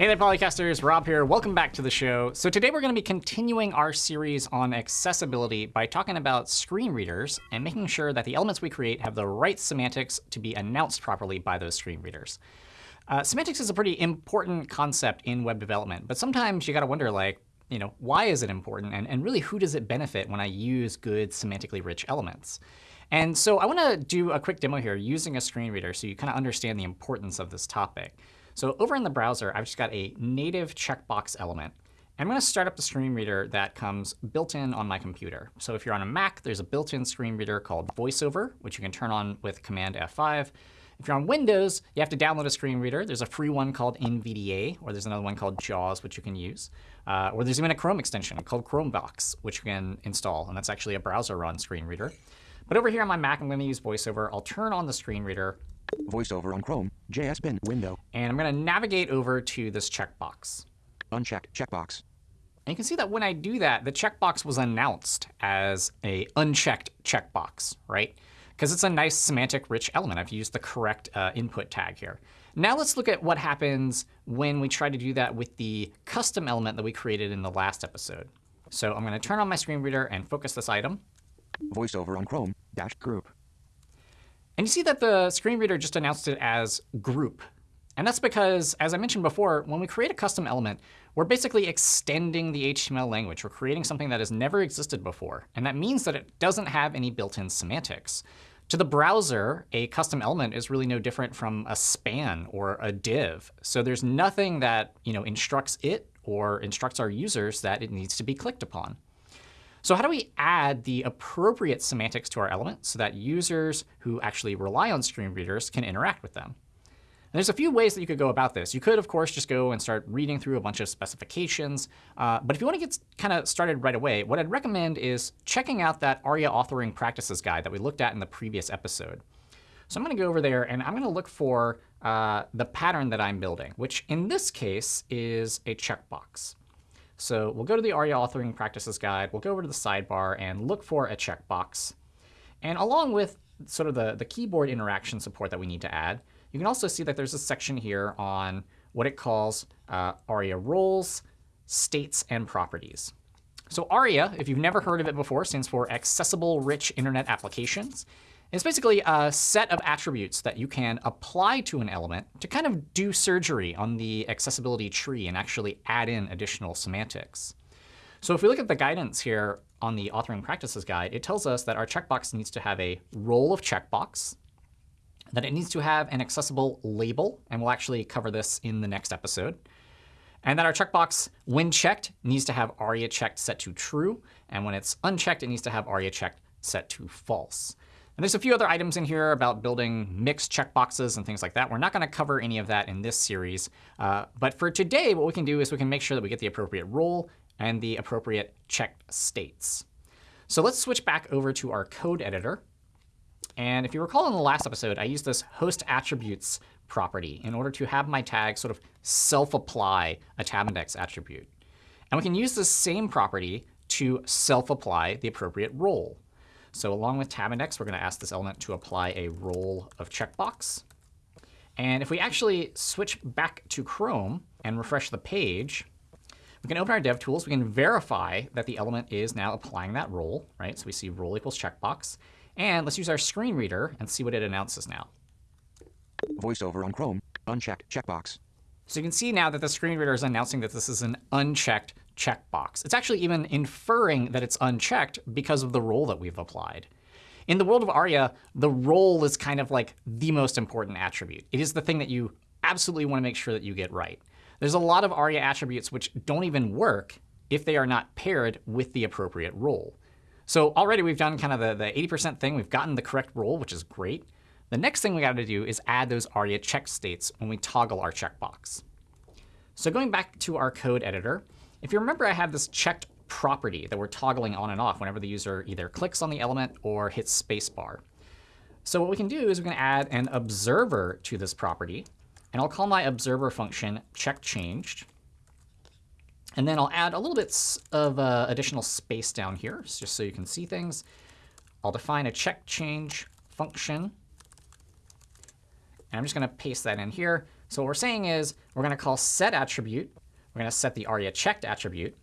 Hey there, Polycasters. Rob here. Welcome back to the show. So today we're going to be continuing our series on accessibility by talking about screen readers and making sure that the elements we create have the right semantics to be announced properly by those screen readers. Uh, semantics is a pretty important concept in web development, but sometimes you got to wonder, like, you know, why is it important? And, and really, who does it benefit when I use good semantically rich elements? And so I want to do a quick demo here using a screen reader so you kind of understand the importance of this topic. So over in the browser, I've just got a native checkbox element. I'm going to start up the screen reader that comes built in on my computer. So if you're on a Mac, there's a built-in screen reader called VoiceOver, which you can turn on with Command F5. If you're on Windows, you have to download a screen reader. There's a free one called NVDA, or there's another one called JAWS, which you can use. Uh, or there's even a Chrome extension called ChromeVox, which you can install. And that's actually a browser-run screen reader. But over here on my Mac, I'm going to use VoiceOver. I'll turn on the screen reader. VoiceOver on Chrome, JS bin window. And I'm going to navigate over to this checkbox. Unchecked checkbox. And you can see that when I do that, the checkbox was announced as a unchecked checkbox, right? Because it's a nice semantic rich element. I've used the correct uh, input tag here. Now let's look at what happens when we try to do that with the custom element that we created in the last episode. So I'm going to turn on my screen reader and focus this item. VoiceOver on Chrome, dash group. And you see that the screen reader just announced it as group. And that's because, as I mentioned before, when we create a custom element, we're basically extending the HTML language. We're creating something that has never existed before. And that means that it doesn't have any built-in semantics. To the browser, a custom element is really no different from a span or a div. So there's nothing that you know, instructs it or instructs our users that it needs to be clicked upon. So how do we add the appropriate semantics to our element so that users who actually rely on screen readers can interact with them? And there's a few ways that you could go about this. You could, of course, just go and start reading through a bunch of specifications. Uh, but if you want to get kind of started right away, what I'd recommend is checking out that ARIA authoring practices guide that we looked at in the previous episode. So I'm going to go over there, and I'm going to look for uh, the pattern that I'm building, which in this case is a checkbox. So we'll go to the ARIA authoring practices guide. We'll go over to the sidebar and look for a checkbox. And along with sort of the, the keyboard interaction support that we need to add, you can also see that there's a section here on what it calls uh, ARIA roles, states, and properties. So ARIA, if you've never heard of it before, stands for Accessible Rich Internet Applications. It's basically a set of attributes that you can apply to an element to kind of do surgery on the accessibility tree and actually add in additional semantics. So if we look at the guidance here on the authoring practices guide, it tells us that our checkbox needs to have a role of checkbox, that it needs to have an accessible label, and we'll actually cover this in the next episode, and that our checkbox, when checked, needs to have ARIA checked set to true, and when it's unchecked, it needs to have ARIA checked set to false. And there's a few other items in here about building mixed checkboxes and things like that. We're not going to cover any of that in this series. Uh, but for today, what we can do is we can make sure that we get the appropriate role and the appropriate checked states. So let's switch back over to our code editor. And if you recall in the last episode, I used this host attributes property in order to have my tag sort of self-apply a tab index attribute. And we can use this same property to self-apply the appropriate role. So along with tab index, we're going to ask this element to apply a role of checkbox. And if we actually switch back to Chrome and refresh the page, we can open our DevTools. We can verify that the element is now applying that role, right? So we see role equals checkbox. And let's use our screen reader and see what it announces now. VoiceOver on Chrome, unchecked checkbox. So you can see now that the screen reader is announcing that this is an unchecked checkbox. It's actually even inferring that it's unchecked because of the role that we've applied. In the world of ARIA, the role is kind of like the most important attribute. It is the thing that you absolutely want to make sure that you get right. There's a lot of ARIA attributes which don't even work if they are not paired with the appropriate role. So already we've done kind of the, the 80% thing. We've gotten the correct role, which is great. The next thing we got to do is add those ARIA check states when we toggle our checkbox. So going back to our code editor, if you remember, I have this checked property that we're toggling on and off whenever the user either clicks on the element or hits spacebar. So what we can do is we can add an observer to this property. And I'll call my observer function checkChanged. And then I'll add a little bit of uh, additional space down here, just so you can see things. I'll define a check change function. And I'm just going to paste that in here. So what we're saying is we're going to call set attribute. We're going to set the aria checked attribute.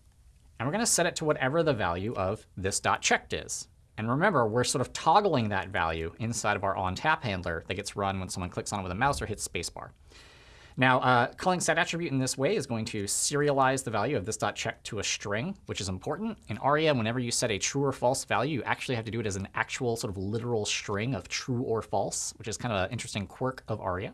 And we're going to set it to whatever the value of this dot checked is. And remember, we're sort of toggling that value inside of our onTap handler that gets run when someone clicks on it with a mouse or hits spacebar. Now, uh, calling set attribute in this way is going to serialize the value of this dot check to a string, which is important. In ARIA, whenever you set a true or false value, you actually have to do it as an actual sort of literal string of true or false, which is kind of an interesting quirk of ARIA.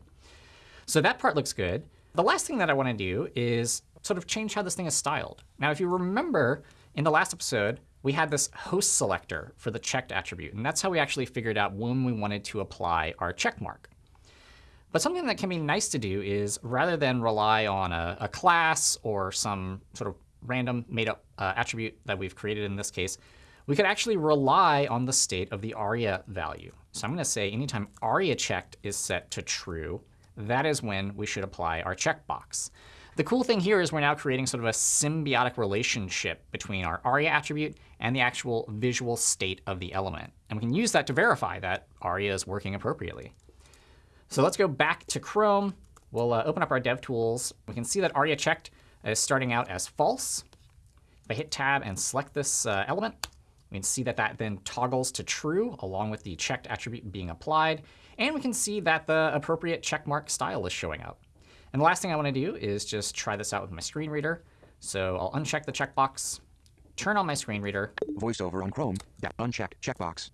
So that part looks good. The last thing that I want to do is sort of change how this thing is styled. Now, if you remember, in the last episode, we had this host selector for the checked attribute. And that's how we actually figured out when we wanted to apply our check mark. But something that can be nice to do is rather than rely on a, a class or some sort of random made-up uh, attribute that we've created in this case, we could actually rely on the state of the aria value. So I'm going to say anytime aria checked is set to true, that is when we should apply our checkbox. The cool thing here is we're now creating sort of a symbiotic relationship between our aria attribute and the actual visual state of the element. And we can use that to verify that aria is working appropriately. So let's go back to Chrome. We'll uh, open up our DevTools. We can see that aria checked is starting out as false. If I hit Tab and select this uh, element, we can see that that then toggles to true along with the checked attribute being applied. And we can see that the appropriate checkmark style is showing up. And the last thing I want to do is just try this out with my screen reader. So I'll uncheck the checkbox, turn on my screen reader. VoiceOver on Chrome. yeah, Unchecked checkbox.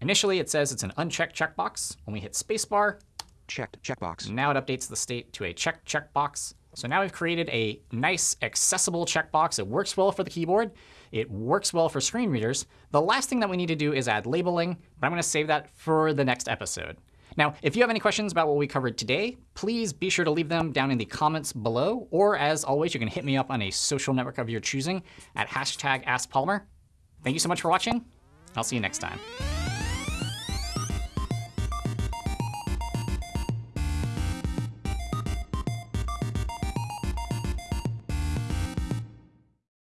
Initially, it says it's an unchecked checkbox. When we hit spacebar, checked checkbox. Now it updates the state to a checked checkbox. So now we've created a nice, accessible checkbox. It works well for the keyboard. It works well for screen readers. The last thing that we need to do is add labeling, but I'm going to save that for the next episode. Now, if you have any questions about what we covered today, please be sure to leave them down in the comments below. Or as always, you can hit me up on a social network of your choosing at hashtag AskPolymer. Thank you so much for watching. I'll see you next time.